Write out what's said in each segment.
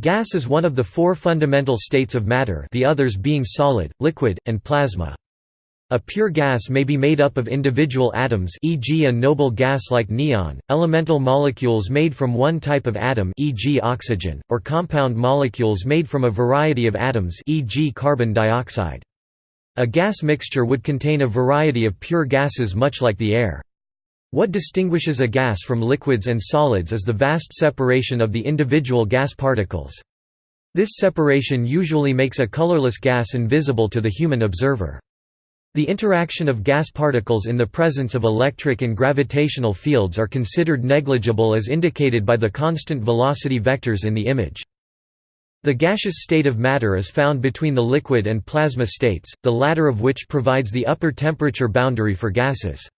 Gas is one of the four fundamental states of matter the others being solid, liquid, and plasma. A pure gas may be made up of individual atoms e.g. a noble gas like neon, elemental molecules made from one type of atom e.g. oxygen, or compound molecules made from a variety of atoms e.g. carbon dioxide. A gas mixture would contain a variety of pure gases much like the air. What distinguishes a gas from liquids and solids is the vast separation of the individual gas particles. This separation usually makes a colorless gas invisible to the human observer. The interaction of gas particles in the presence of electric and gravitational fields are considered negligible as indicated by the constant velocity vectors in the image. The gaseous state of matter is found between the liquid and plasma states, the latter of which provides the upper temperature boundary for gases.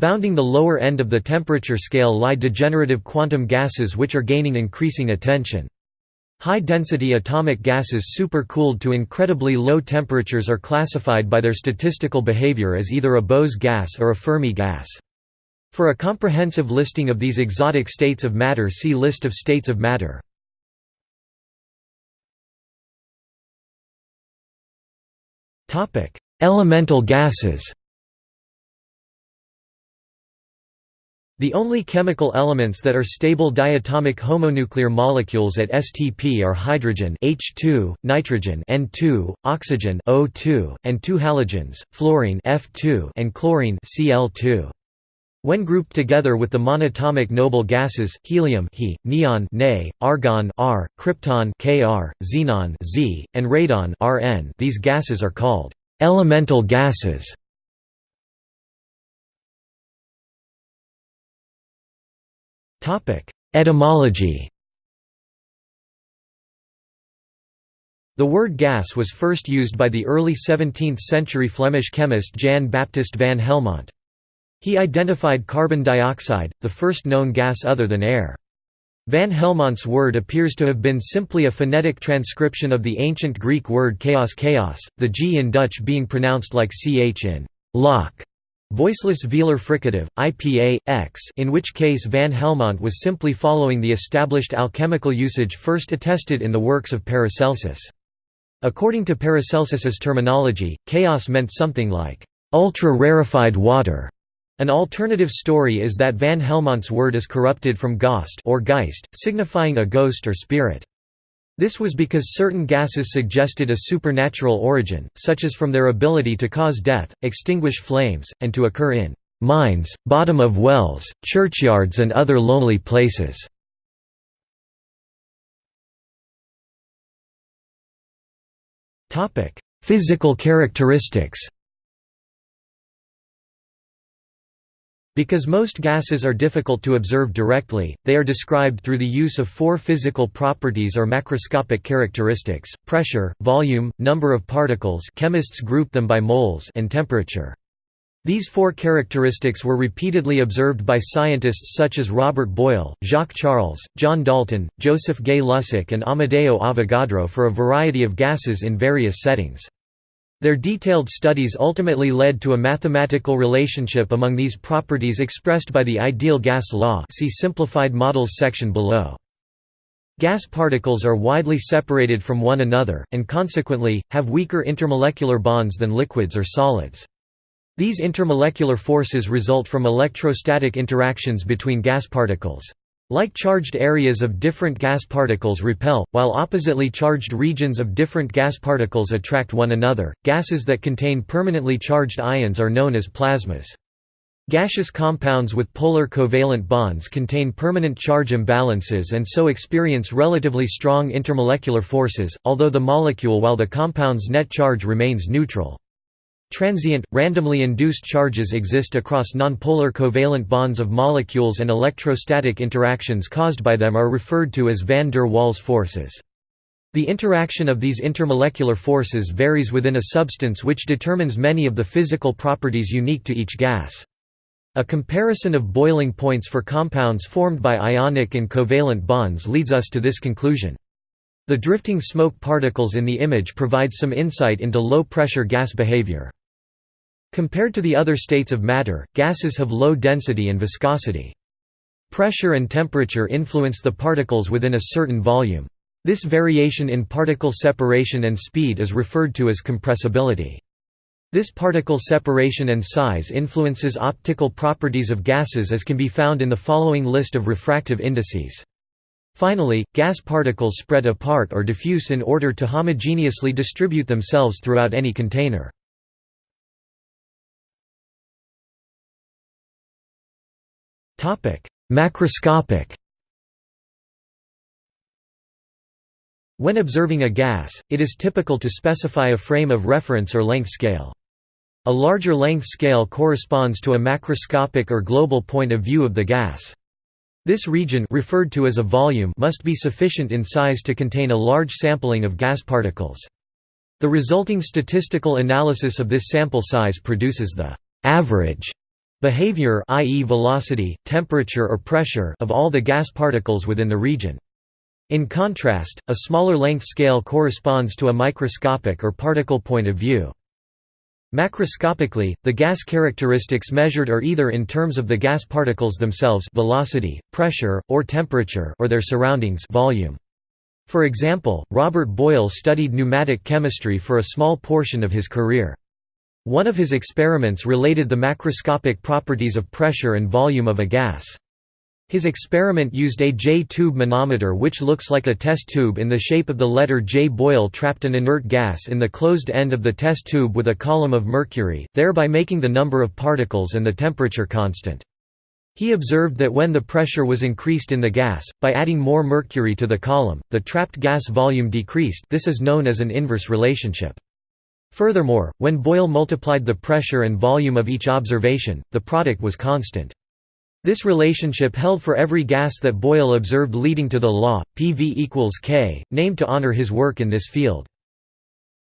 Bounding the lower end of the temperature scale lie degenerative quantum gases which are gaining increasing attention. High-density atomic gases supercooled to incredibly low temperatures are classified by their statistical behavior as either a Bose gas or a Fermi gas. For a comprehensive listing of these exotic states of matter see List of states of matter. Elemental gases The only chemical elements that are stable diatomic homonuclear molecules at STP are hydrogen H2, nitrogen N2, oxygen O2, and two halogens, fluorine F2 and chlorine Cl2. When grouped together with the monatomic noble gases, helium He, neon Ne, argon R, krypton Kr, xenon Z, and radon Rn, these gases are called elemental gases. Etymology The word gas was first used by the early 17th-century Flemish chemist Jan Baptist van Helmont. He identified carbon dioxide, the first known gas other than air. Van Helmont's word appears to have been simply a phonetic transcription of the ancient Greek word chaos chaos, the g in Dutch being pronounced like ch in lock. Voiceless velar fricative, IPA, X in which case van Helmont was simply following the established alchemical usage first attested in the works of Paracelsus. According to Paracelsus's terminology, chaos meant something like, "...ultra-rarefied water." An alternative story is that van Helmont's word is corrupted from Ghost or Geist, signifying a ghost or spirit. This was because certain gases suggested a supernatural origin, such as from their ability to cause death, extinguish flames, and to occur in mines, bottom of wells, churchyards and other lonely places. Physical characteristics Because most gases are difficult to observe directly, they are described through the use of four physical properties or macroscopic characteristics, pressure, volume, number of particles chemists group them by moles and temperature. These four characteristics were repeatedly observed by scientists such as Robert Boyle, Jacques Charles, John Dalton, Joseph Gay-Lussac and Amedeo Avogadro for a variety of gases in various settings. Their detailed studies ultimately led to a mathematical relationship among these properties expressed by the ideal gas law see simplified models section below. Gas particles are widely separated from one another, and consequently, have weaker intermolecular bonds than liquids or solids. These intermolecular forces result from electrostatic interactions between gas particles. Like charged areas of different gas particles repel, while oppositely charged regions of different gas particles attract one another. Gases that contain permanently charged ions are known as plasmas. Gaseous compounds with polar covalent bonds contain permanent charge imbalances and so experience relatively strong intermolecular forces, although the molecule while the compound's net charge remains neutral. Transient, randomly induced charges exist across nonpolar covalent bonds of molecules and electrostatic interactions caused by them are referred to as van der Waals forces. The interaction of these intermolecular forces varies within a substance which determines many of the physical properties unique to each gas. A comparison of boiling points for compounds formed by ionic and covalent bonds leads us to this conclusion. The drifting smoke particles in the image provide some insight into low-pressure gas behavior. Compared to the other states of matter, gases have low density and viscosity. Pressure and temperature influence the particles within a certain volume. This variation in particle separation and speed is referred to as compressibility. This particle separation and size influences optical properties of gases as can be found in the following list of refractive indices. Finally, gas particles spread apart or diffuse in order to homogeneously distribute themselves throughout any container. Macroscopic When observing a gas, it is typical to specify a frame of reference or length scale. A larger length scale corresponds to a macroscopic or global point of view of the gas. This region referred to as a volume must be sufficient in size to contain a large sampling of gas particles. The resulting statistical analysis of this sample size produces the average behavior i.e. velocity, temperature or pressure of all the gas particles within the region. In contrast, a smaller length scale corresponds to a microscopic or particle point of view. Macroscopically, the gas characteristics measured are either in terms of the gas particles themselves velocity, pressure, or temperature or their surroundings volume. For example, Robert Boyle studied pneumatic chemistry for a small portion of his career. One of his experiments related the macroscopic properties of pressure and volume of a gas. His experiment used a J-tube manometer which looks like a test tube in the shape of the letter J. Boyle trapped an inert gas in the closed end of the test tube with a column of mercury, thereby making the number of particles and the temperature constant. He observed that when the pressure was increased in the gas, by adding more mercury to the column, the trapped gas volume decreased this is known as an inverse relationship. Furthermore, when Boyle multiplied the pressure and volume of each observation, the product was constant. This relationship held for every gas that Boyle observed leading to the law, PV equals K, named to honor his work in this field.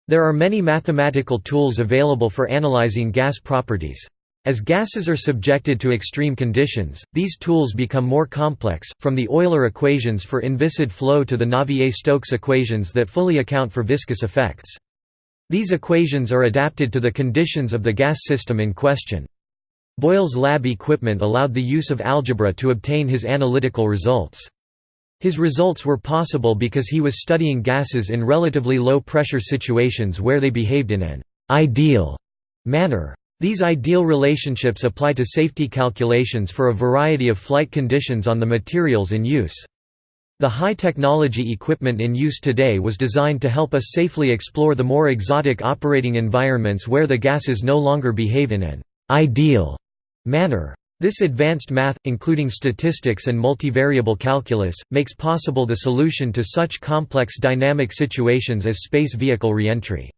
There are many mathematical tools available for analyzing gas properties. As gases are subjected to extreme conditions, these tools become more complex, from the Euler equations for inviscid flow to the Navier-Stokes equations that fully account for viscous effects. These equations are adapted to the conditions of the gas system in question. Boyle's lab equipment allowed the use of algebra to obtain his analytical results. His results were possible because he was studying gases in relatively low pressure situations where they behaved in an ideal manner. These ideal relationships apply to safety calculations for a variety of flight conditions on the materials in use. The high-technology equipment in use today was designed to help us safely explore the more exotic operating environments where the gases no longer behave in an ideal manner. This advanced math, including statistics and multivariable calculus, makes possible the solution to such complex dynamic situations as space vehicle reentry.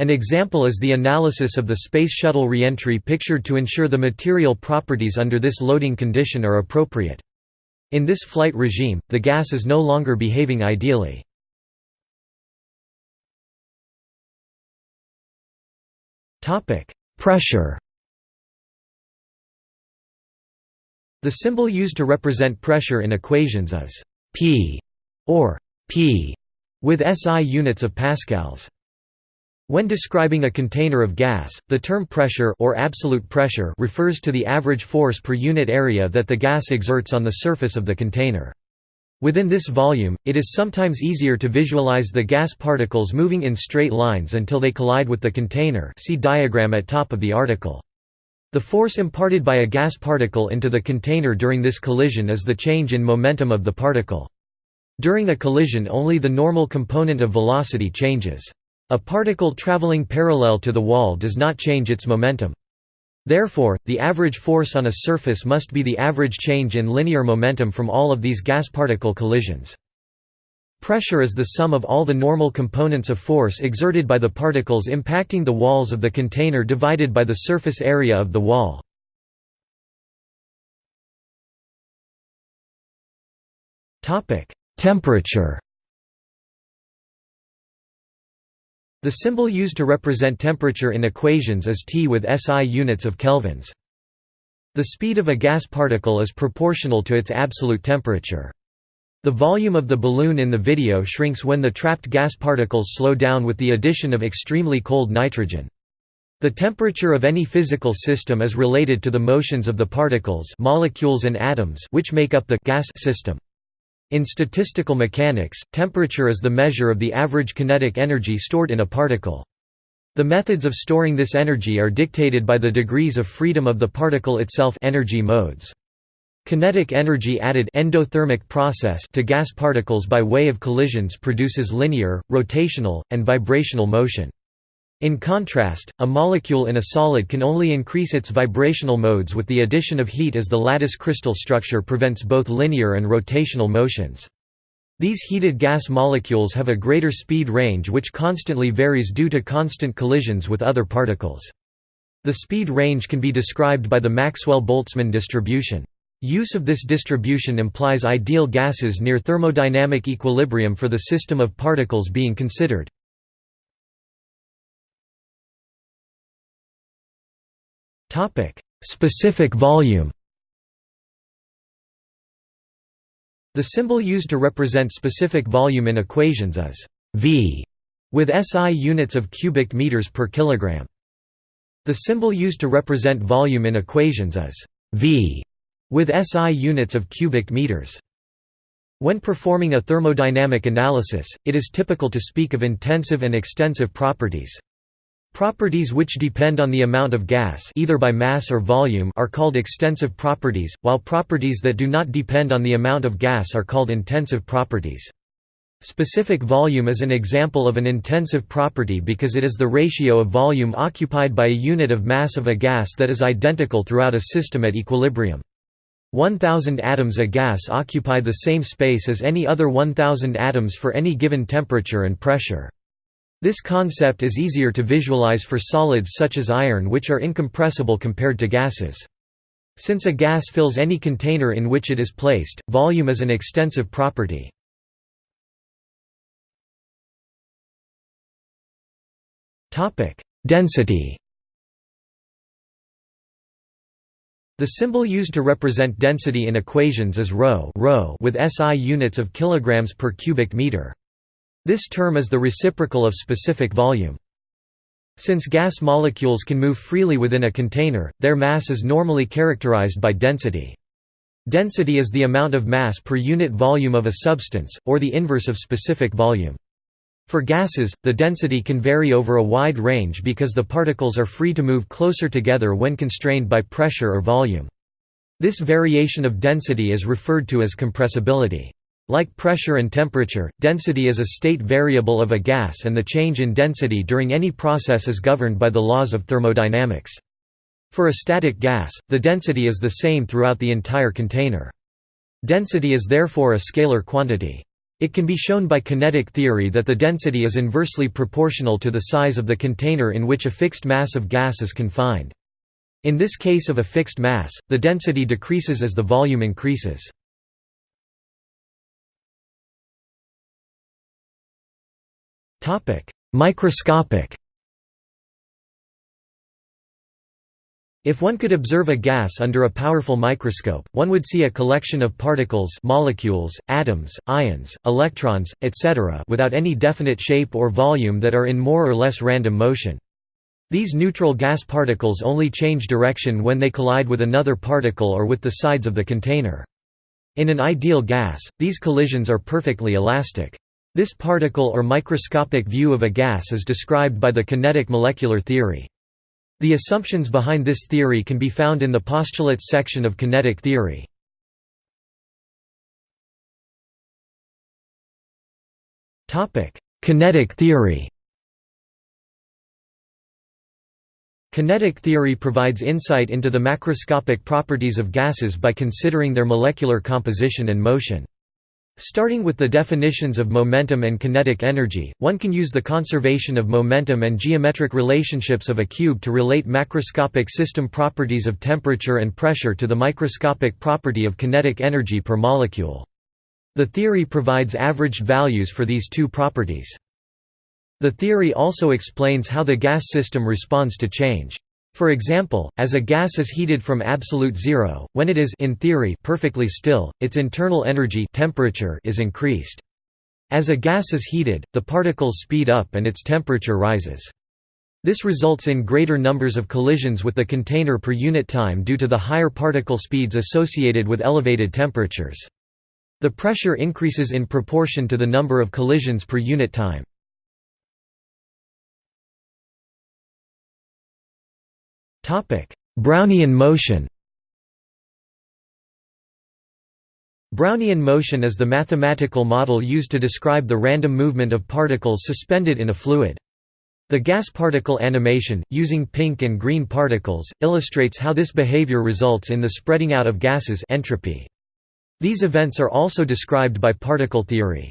An example is the analysis of the Space Shuttle reentry pictured to ensure the material properties under this loading condition are appropriate. In this flight regime, the gas is no longer behaving ideally. Pressure The symbol used to represent pressure in equations is P or P with SI units of pascals. When describing a container of gas, the term pressure or absolute pressure refers to the average force per unit area that the gas exerts on the surface of the container. Within this volume, it is sometimes easier to visualize the gas particles moving in straight lines until they collide with the container see diagram at top of the article. The force imparted by a gas particle into the container during this collision is the change in momentum of the particle. During a collision only the normal component of velocity changes. A particle traveling parallel to the wall does not change its momentum. Therefore, the average force on a surface must be the average change in linear momentum from all of these gas particle collisions. Pressure is the sum of all the normal components of force exerted by the particles impacting the walls of the container divided by the surface area of the wall. Temperature The symbol used to represent temperature in equations is T with SI units of kelvins. The speed of a gas particle is proportional to its absolute temperature. The volume of the balloon in the video shrinks when the trapped gas particles slow down with the addition of extremely cold nitrogen. The temperature of any physical system is related to the motions of the particles molecules and atoms which make up the gas system. In statistical mechanics, temperature is the measure of the average kinetic energy stored in a particle. The methods of storing this energy are dictated by the degrees of freedom of the particle itself energy modes. Kinetic energy added endothermic process to gas particles by way of collisions produces linear, rotational, and vibrational motion. In contrast, a molecule in a solid can only increase its vibrational modes with the addition of heat as the lattice crystal structure prevents both linear and rotational motions. These heated gas molecules have a greater speed range which constantly varies due to constant collisions with other particles. The speed range can be described by the Maxwell-Boltzmann distribution. Use of this distribution implies ideal gases near thermodynamic equilibrium for the system of particles being considered. Specific volume The symbol used to represent specific volume in equations is V with SI units of cubic meters per kilogram. The symbol used to represent volume in equations is V with SI units of cubic meters. When performing a thermodynamic analysis, it is typical to speak of intensive and extensive properties. Properties which depend on the amount of gas either by mass or volume are called extensive properties, while properties that do not depend on the amount of gas are called intensive properties. Specific volume is an example of an intensive property because it is the ratio of volume occupied by a unit of mass of a gas that is identical throughout a system at equilibrium. 1000 atoms of gas occupy the same space as any other 1000 atoms for any given temperature and pressure. This concept is easier to visualize for solids such as iron which are incompressible compared to gases. Since a gas fills any container in which it is placed, volume is an extensive property. Density The symbol used to represent density in equations is ρ, with SI units of kilograms per cubic meter. This term is the reciprocal of specific volume. Since gas molecules can move freely within a container, their mass is normally characterized by density. Density is the amount of mass per unit volume of a substance, or the inverse of specific volume. For gases, the density can vary over a wide range because the particles are free to move closer together when constrained by pressure or volume. This variation of density is referred to as compressibility. Like pressure and temperature, density is a state variable of a gas and the change in density during any process is governed by the laws of thermodynamics. For a static gas, the density is the same throughout the entire container. Density is therefore a scalar quantity. It can be shown by kinetic theory that the density is inversely proportional to the size of the container in which a fixed mass of gas is confined. In this case of a fixed mass, the density decreases as the volume increases. Microscopic If one could observe a gas under a powerful microscope, one would see a collection of particles molecules, atoms, ions, electrons, etc. without any definite shape or volume that are in more or less random motion. These neutral gas particles only change direction when they collide with another particle or with the sides of the container. In an ideal gas, these collisions are perfectly elastic. This particle or microscopic view of a gas is described by the kinetic molecular theory. The assumptions behind this theory can be found in the postulates section of kinetic theory. Kinetic theory Kinetic theory provides insight into the macroscopic properties of gases by considering their molecular composition and motion. Starting with the definitions of momentum and kinetic energy, one can use the conservation of momentum and geometric relationships of a cube to relate macroscopic system properties of temperature and pressure to the microscopic property of kinetic energy per molecule. The theory provides averaged values for these two properties. The theory also explains how the gas system responds to change. For example, as a gas is heated from absolute zero, when it is in theory perfectly still, its internal energy temperature is increased. As a gas is heated, the particles speed up and its temperature rises. This results in greater numbers of collisions with the container per unit time due to the higher particle speeds associated with elevated temperatures. The pressure increases in proportion to the number of collisions per unit time. Brownian motion Brownian motion is the mathematical model used to describe the random movement of particles suspended in a fluid. The gas particle animation, using pink and green particles, illustrates how this behavior results in the spreading out of gases entropy. These events are also described by particle theory.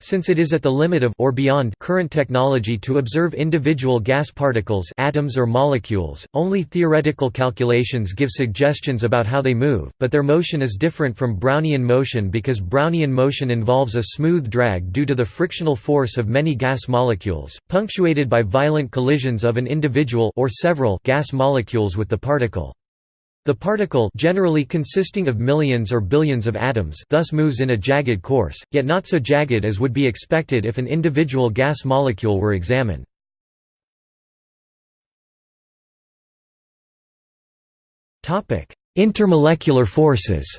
Since it is at the limit of or beyond current technology to observe individual gas particles atoms or molecules, only theoretical calculations give suggestions about how they move, but their motion is different from Brownian motion because Brownian motion involves a smooth drag due to the frictional force of many gas molecules, punctuated by violent collisions of an individual or several gas molecules with the particle. The particle generally consisting of millions or billions of atoms thus moves in a jagged course, yet not so jagged as would be expected if an individual gas molecule were examined. Intermolecular forces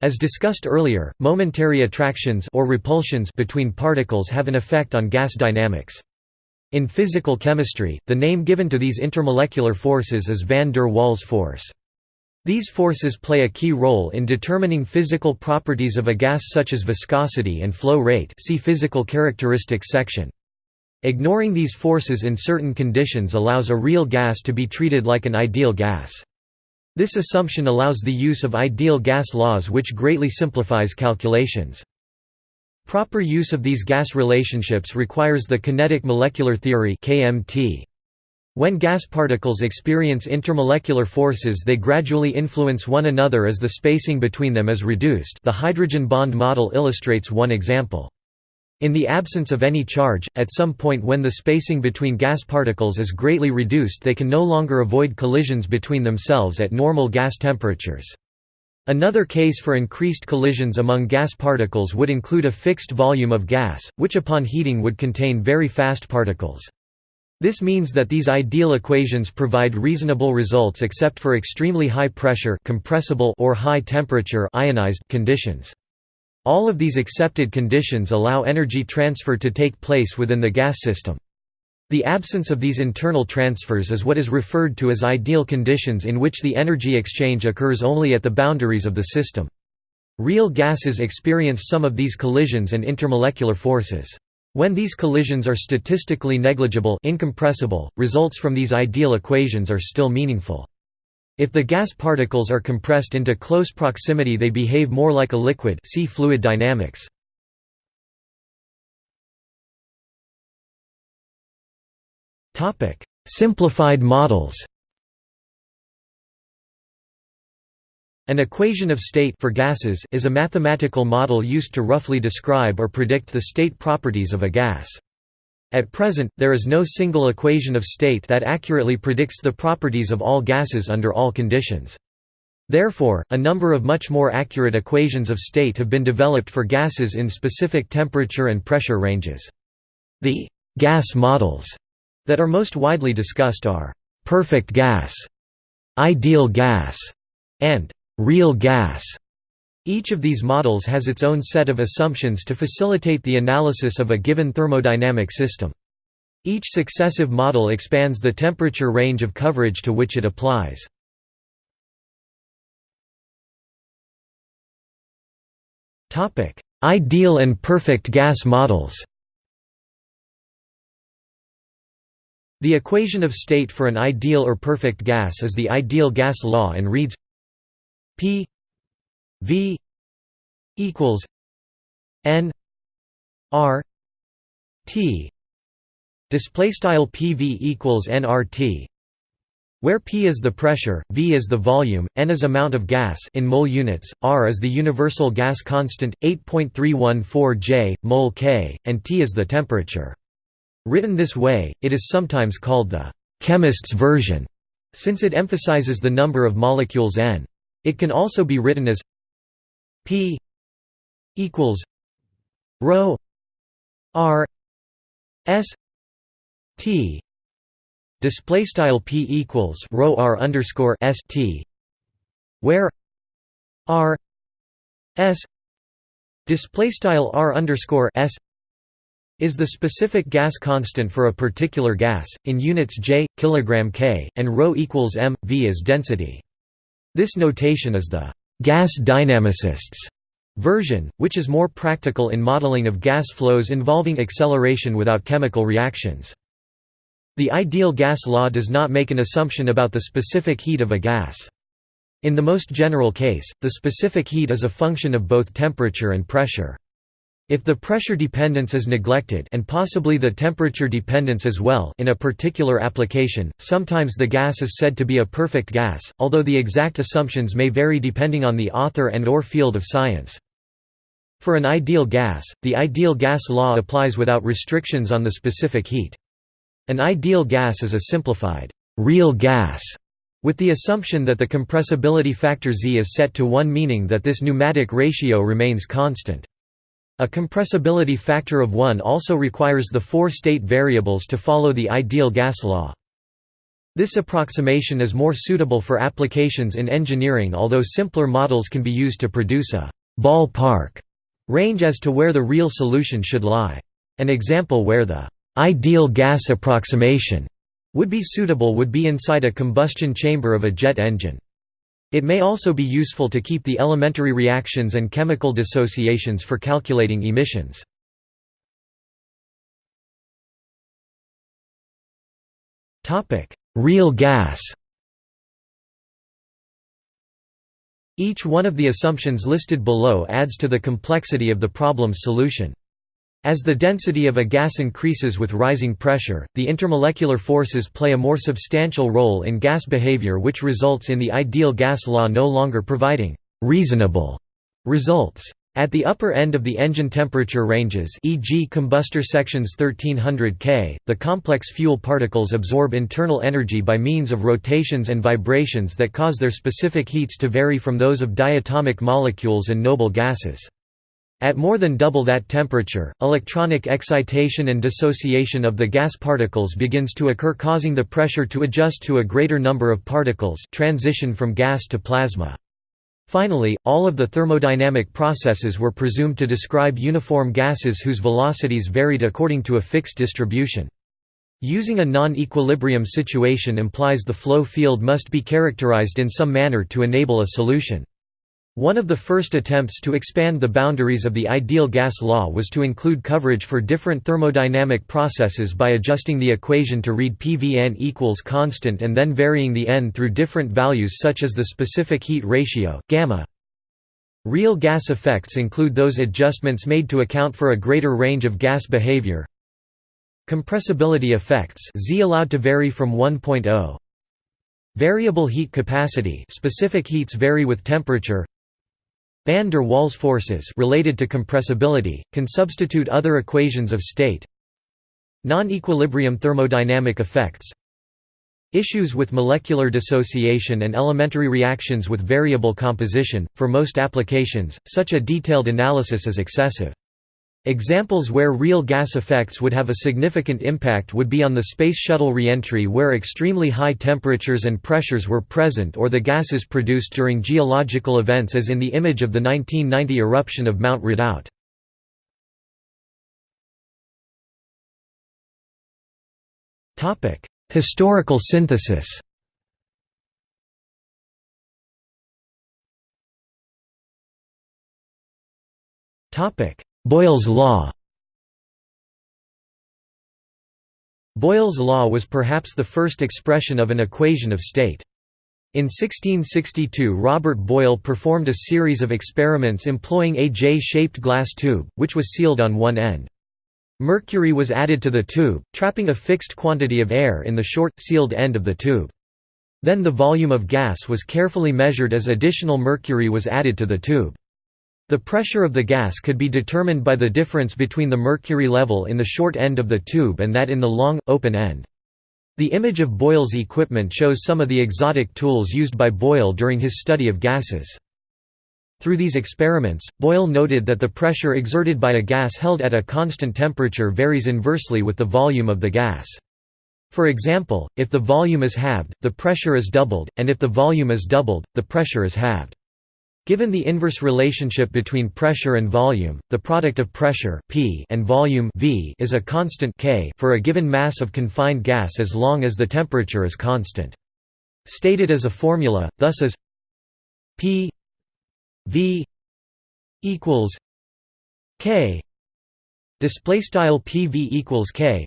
As discussed earlier, momentary attractions or repulsions between particles have an effect on gas dynamics. In physical chemistry, the name given to these intermolecular forces is van der Waals force. These forces play a key role in determining physical properties of a gas such as viscosity and flow rate see physical characteristics section. Ignoring these forces in certain conditions allows a real gas to be treated like an ideal gas. This assumption allows the use of ideal gas laws which greatly simplifies calculations. Proper use of these gas relationships requires the kinetic molecular theory. When gas particles experience intermolecular forces they gradually influence one another as the spacing between them is reduced the hydrogen bond model illustrates one example. In the absence of any charge, at some point when the spacing between gas particles is greatly reduced they can no longer avoid collisions between themselves at normal gas temperatures. Another case for increased collisions among gas particles would include a fixed volume of gas, which upon heating would contain very fast particles. This means that these ideal equations provide reasonable results except for extremely high pressure compressible or high temperature ionized conditions. All of these accepted conditions allow energy transfer to take place within the gas system. The absence of these internal transfers is what is referred to as ideal conditions in which the energy exchange occurs only at the boundaries of the system. Real gases experience some of these collisions and intermolecular forces. When these collisions are statistically negligible incompressible, results from these ideal equations are still meaningful. If the gas particles are compressed into close proximity they behave more like a liquid see fluid dynamics. Simplified models An equation of state for gases is a mathematical model used to roughly describe or predict the state properties of a gas. At present, there is no single equation of state that accurately predicts the properties of all gases under all conditions. Therefore, a number of much more accurate equations of state have been developed for gases in specific temperature and pressure ranges. The gas models that are most widely discussed are perfect gas, ideal gas, and real gas. Each of these models has its own set of assumptions to facilitate the analysis of a given thermodynamic system. Each successive model expands the temperature range of coverage to which it applies. Ideal and perfect gas models The equation of state for an ideal or perfect gas is the ideal gas law and reads P V equals N R T display style PV equals nRT where P is the pressure, V is the volume, N is amount of gas in mole units, R is the universal gas constant 8.314 J mole K and T is the temperature. Written this way, it is sometimes called the «chemist's version» since it emphasizes the number of molecules n. It can also be written as p equals rho r s t display style p equals rho r underscore s t where r s display style r underscore s is the specific gas constant for a particular gas in units J, kilogram K, and ρ equals m v is density. This notation is the gas dynamicists version, which is more practical in modeling of gas flows involving acceleration without chemical reactions. The ideal gas law does not make an assumption about the specific heat of a gas. In the most general case, the specific heat is a function of both temperature and pressure. If the pressure dependence is neglected and possibly the temperature dependence as well in a particular application, sometimes the gas is said to be a perfect gas, although the exact assumptions may vary depending on the author and or field of science. For an ideal gas, the ideal gas law applies without restrictions on the specific heat. An ideal gas is a simplified, real gas, with the assumption that the compressibility factor Z is set to 1 meaning that this pneumatic ratio remains constant. A compressibility factor of 1 also requires the four state variables to follow the ideal gas law. This approximation is more suitable for applications in engineering although simpler models can be used to produce a «ballpark» range as to where the real solution should lie. An example where the ideal gas approximation would be suitable would be inside a combustion chamber of a jet engine. It may also be useful to keep the elementary reactions and chemical dissociations for calculating emissions. Real gas Each one of the assumptions listed below adds to the complexity of the problem's solution. As the density of a gas increases with rising pressure, the intermolecular forces play a more substantial role in gas behavior which results in the ideal gas law no longer providing «reasonable» results. At the upper end of the engine temperature ranges e.g. combustor sections 1300 K, the complex fuel particles absorb internal energy by means of rotations and vibrations that cause their specific heats to vary from those of diatomic molecules and noble gases. At more than double that temperature, electronic excitation and dissociation of the gas particles begins to occur causing the pressure to adjust to a greater number of particles transition from gas to plasma. Finally, all of the thermodynamic processes were presumed to describe uniform gases whose velocities varied according to a fixed distribution. Using a non-equilibrium situation implies the flow field must be characterized in some manner to enable a solution. One of the first attempts to expand the boundaries of the ideal gas law was to include coverage for different thermodynamic processes by adjusting the equation to read PVN equals constant and then varying the n through different values such as the specific heat ratio, gamma. Real gas effects include those adjustments made to account for a greater range of gas behavior. Compressibility effects Z allowed to vary from 1.0 Variable heat capacity specific heats vary with temperature Van der Waals forces related to compressibility, can substitute other equations of state Non-equilibrium thermodynamic effects Issues with molecular dissociation and elementary reactions with variable composition, for most applications, such a detailed analysis is excessive. Examples where real gas effects would have a significant impact would be on the Space Shuttle reentry where extremely high temperatures and pressures were present or the gases produced during geological events as in the image of the 1990 eruption of Mount Redoubt. Historical synthesis topic Boyle's law Boyle's law was perhaps the first expression of an equation of state. In 1662 Robert Boyle performed a series of experiments employing a J-shaped glass tube, which was sealed on one end. Mercury was added to the tube, trapping a fixed quantity of air in the short, sealed end of the tube. Then the volume of gas was carefully measured as additional mercury was added to the tube. The pressure of the gas could be determined by the difference between the mercury level in the short end of the tube and that in the long, open end. The image of Boyle's equipment shows some of the exotic tools used by Boyle during his study of gases. Through these experiments, Boyle noted that the pressure exerted by a gas held at a constant temperature varies inversely with the volume of the gas. For example, if the volume is halved, the pressure is doubled, and if the volume is doubled, the pressure is halved. Given the inverse relationship between pressure and volume, the product of pressure P and volume V is a constant K for a given mass of confined gas as long as the temperature is constant. Stated as a formula, thus as P V equals K display style PV equals K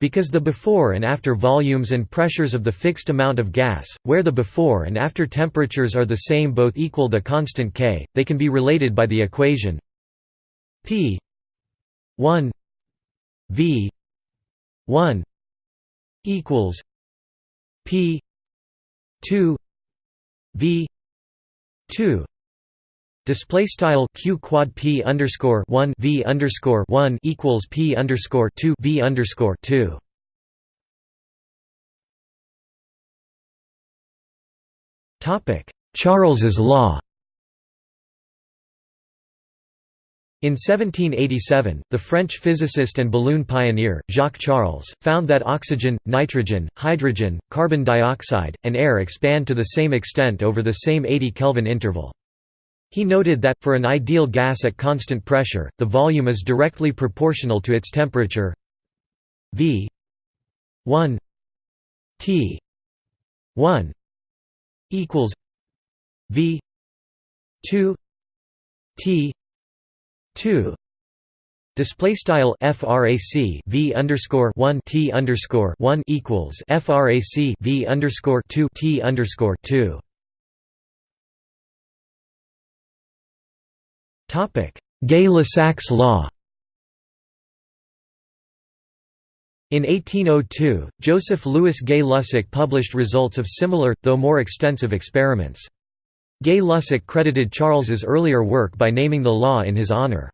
because the before and after volumes and pressures of the fixed amount of gas, where the before and after temperatures are the same both equal the constant K, they can be related by the equation P 1 V 1 equals P 2 V 2 Display style q quad p underscore one v underscore one equals p underscore two v underscore two. Topic Charles's law. In 1787, the French physicist and balloon pioneer, Jacques Charles, found that oxygen, nitrogen, hydrogen, carbon dioxide, and air expand to the same extent over the same 80 Kelvin interval. He noted that, for an ideal gas at constant pressure, the volume is directly proportional to its temperature. V. 1 T. 1 equals V. 2 T. 2 Display style frac v underscore one t underscore one equals frac v underscore two t underscore two. Gay-Lussac's law In 1802, Joseph Louis Gay-Lussac published results of similar, though more extensive experiments. Gay-Lussac credited Charles's earlier work by naming the law in his honor.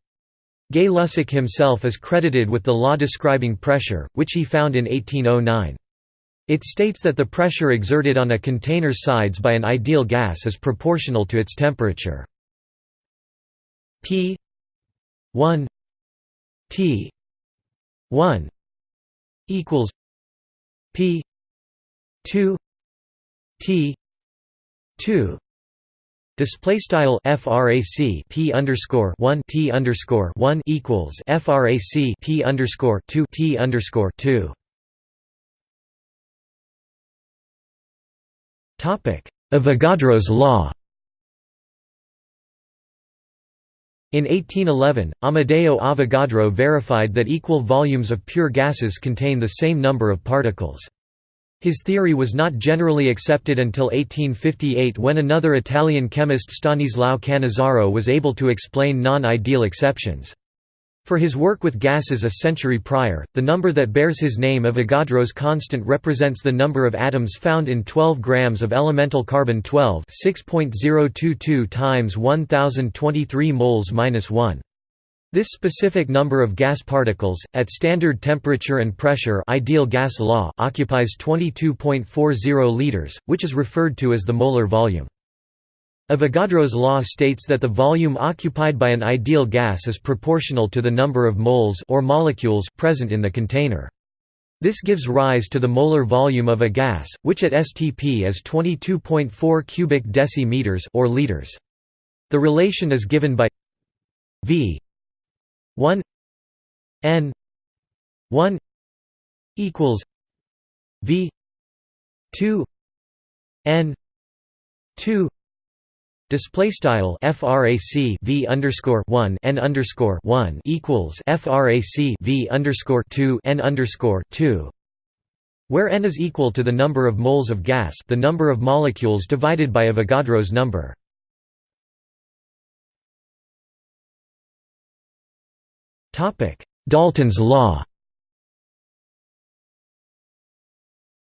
Gay-Lussac himself is credited with the law describing pressure, which he found in 1809. It states that the pressure exerted on a container's sides by an ideal gas is proportional to its temperature. P 1 T 1 equals P 2 T 2 Display style frac p underscore one t underscore one equals frac p underscore two t underscore two. Topic: Avogadro's law. In 1811, Amedeo Avogadro verified that equal volumes of pure gases contain the same number of particles. His theory was not generally accepted until 1858 when another Italian chemist Stanislao Cannizzaro was able to explain non-ideal exceptions. For his work with gases a century prior, the number that bears his name of Avogadro's constant represents the number of atoms found in 12 grams of elemental carbon-12 6.022 times 1023 moles minus 1. This specific number of gas particles, at standard temperature and pressure ideal gas law occupies 22.40 liters, which is referred to as the molar volume. Avogadro's law states that the volume occupied by an ideal gas is proportional to the number of moles or molecules present in the container. This gives rise to the molar volume of a gas, which at STP is 22.4 cubic decimeters or liters. The relation is given by V 1 N 1 equals V 2 N 2 Display style frac v underscore one n underscore one equals frac v underscore two n underscore two, where n is equal to the number of moles of gas, the number of molecules divided by Avogadro's number. Topic: Dalton's law.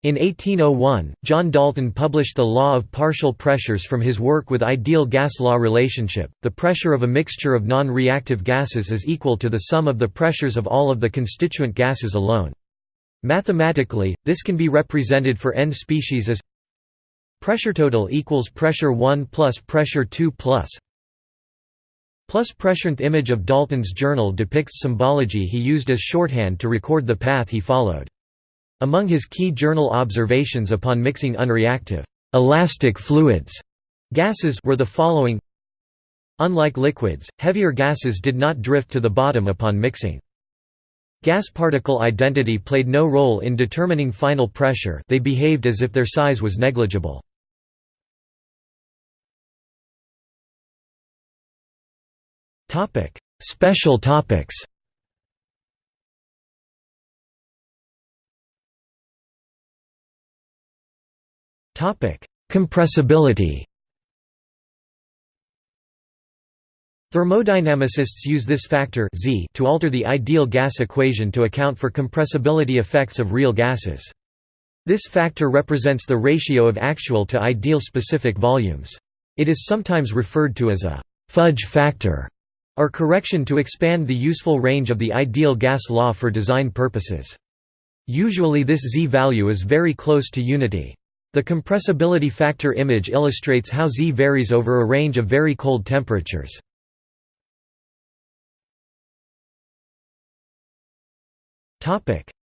In 1801, John Dalton published the law of partial pressures from his work with ideal gas law relationship. The pressure of a mixture of non-reactive gases is equal to the sum of the pressures of all of the constituent gases alone. Mathematically, this can be represented for n species as pressure total equals pressure 1 plus pressure 2 plus plus pressureth image of Dalton's journal depicts symbology he used as shorthand to record the path he followed. Among his key journal observations upon mixing unreactive elastic fluids gases were the following Unlike liquids, heavier gases did not drift to the bottom upon mixing. Gas particle identity played no role in determining final pressure they behaved as if their size was negligible. Special topics Compressibility Thermodynamicists use this factor z to alter the ideal gas equation to account for compressibility effects of real gases. This factor represents the ratio of actual to ideal specific volumes. It is sometimes referred to as a «fudge factor» or correction to expand the useful range of the ideal gas law for design purposes. Usually this z value is very close to unity. The compressibility factor image illustrates how z varies over a range of very cold temperatures.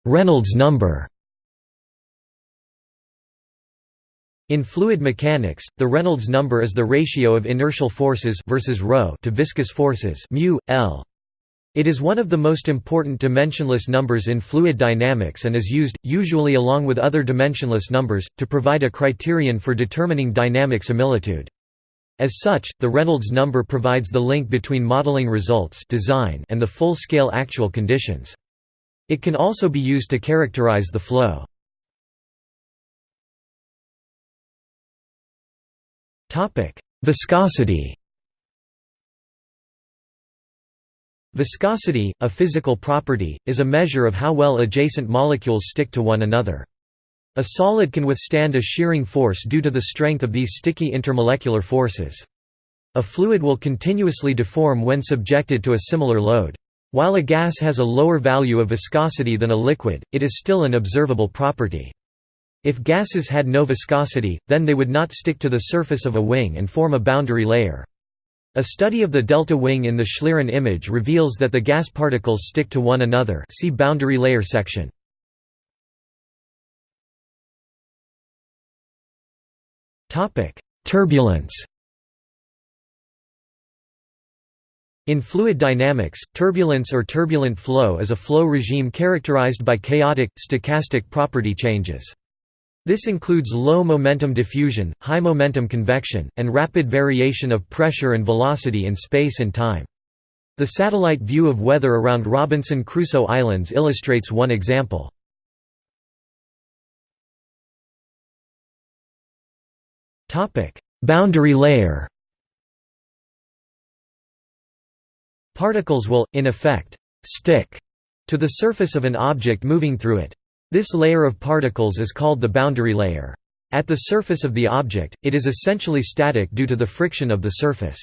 Reynolds number In fluid mechanics, the Reynolds number is the ratio of inertial forces versus ρ to viscous forces mu, L. It is one of the most important dimensionless numbers in fluid dynamics and is used, usually along with other dimensionless numbers, to provide a criterion for determining dynamic similitude. As such, the Reynolds number provides the link between modeling results design and the full-scale actual conditions. It can also be used to characterize the flow. Viscosity Viscosity, a physical property, is a measure of how well adjacent molecules stick to one another. A solid can withstand a shearing force due to the strength of these sticky intermolecular forces. A fluid will continuously deform when subjected to a similar load. While a gas has a lower value of viscosity than a liquid, it is still an observable property. If gases had no viscosity, then they would not stick to the surface of a wing and form a boundary layer. A study of the delta wing in the Schlieren image reveals that the gas particles stick to one another see boundary layer section. Turbulence In fluid dynamics, turbulence or turbulent flow is a flow regime characterized by chaotic, stochastic property changes. This includes low momentum diffusion, high momentum convection, and rapid variation of pressure and velocity in space and time. The satellite view of weather around Robinson Crusoe Islands illustrates one example. Boundary layer Particles will, in effect, stick to the surface of an object moving through it. This layer of particles is called the boundary layer. At the surface of the object, it is essentially static due to the friction of the surface.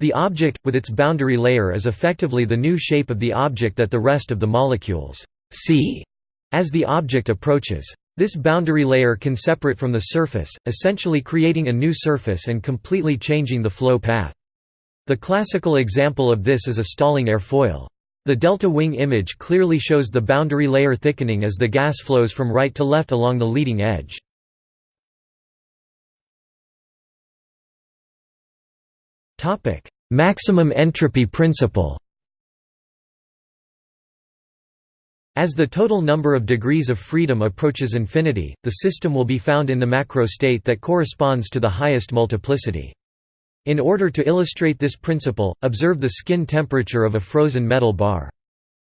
The object, with its boundary layer is effectively the new shape of the object that the rest of the molecules see as the object approaches. This boundary layer can separate from the surface, essentially creating a new surface and completely changing the flow path. The classical example of this is a stalling airfoil. The delta wing image clearly shows the boundary layer thickening as the gas flows from right to left along the leading edge. Maximum entropy principle As the total number of degrees of freedom approaches infinity, the system will be found in the macro state that corresponds to the highest multiplicity. In order to illustrate this principle, observe the skin temperature of a frozen metal bar.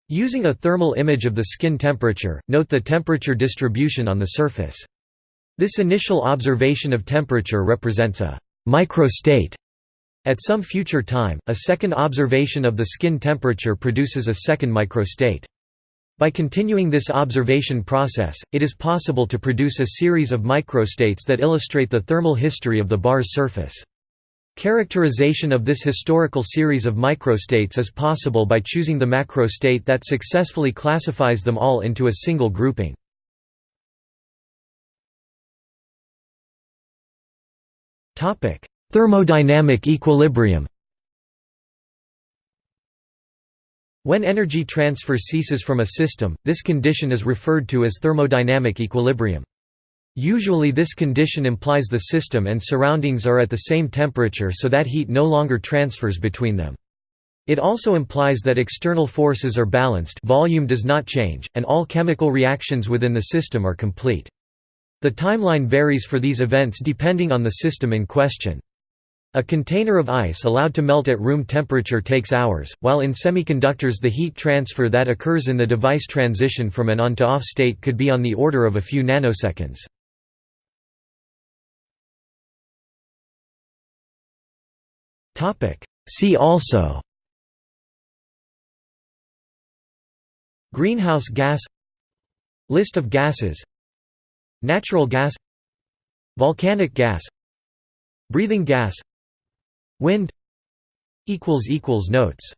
Using a thermal image of the skin temperature, note the temperature distribution on the surface. This initial observation of temperature represents a microstate. At some future time, a second observation of the skin temperature produces a second microstate. By continuing this observation process, it is possible to produce a series of microstates that illustrate the thermal history of the bar's surface. Characterization of this historical series of microstates is possible by choosing the macrostate that successfully classifies them all into a single grouping. Thermodynamic equilibrium When energy transfer ceases from a system, this condition is referred to as thermodynamic equilibrium. Usually this condition implies the system and surroundings are at the same temperature so that heat no longer transfers between them. It also implies that external forces are balanced volume does not change, and all chemical reactions within the system are complete. The timeline varies for these events depending on the system in question. A container of ice allowed to melt at room temperature takes hours, while in semiconductors the heat transfer that occurs in the device transition from an on to off state could be on the order of a few nanoseconds. See also Greenhouse gas List of gases Natural gas Volcanic gas Breathing gas Wind Notes